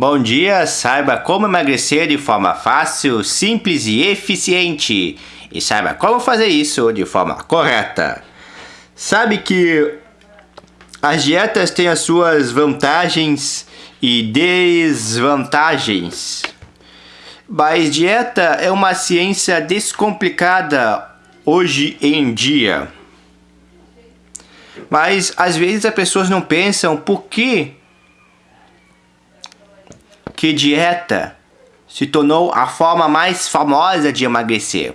Bom dia, saiba como emagrecer de forma fácil, simples e eficiente. E saiba como fazer isso de forma correta. Sabe que as dietas têm as suas vantagens e desvantagens. Mas dieta é uma ciência descomplicada hoje em dia. Mas às vezes as pessoas não pensam por que que dieta se tornou a forma mais famosa de emagrecer.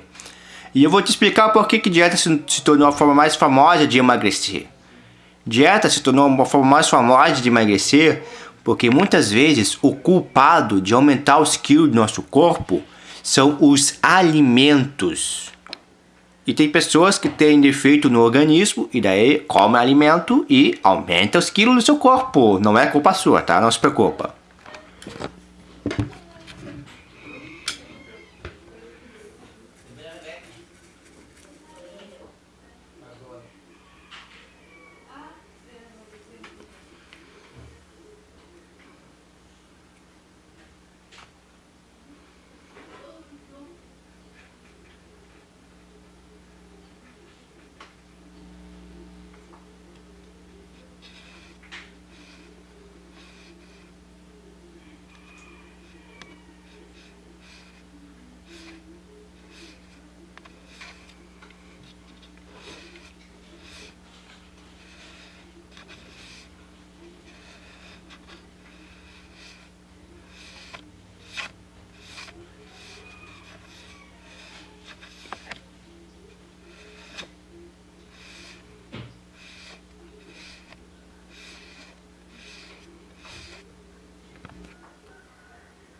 E eu vou te explicar por que, que dieta se, tornou a forma mais famosa de emagrecer. Dieta se tornou uma forma mais famosa de emagrecer porque muitas vezes o culpado de aumentar os quilos do nosso corpo são os alimentos. E tem pessoas que têm defeito no organismo e daí come alimento e aumenta os quilos do seu corpo. Não é culpa sua, tá? Não se preocupa.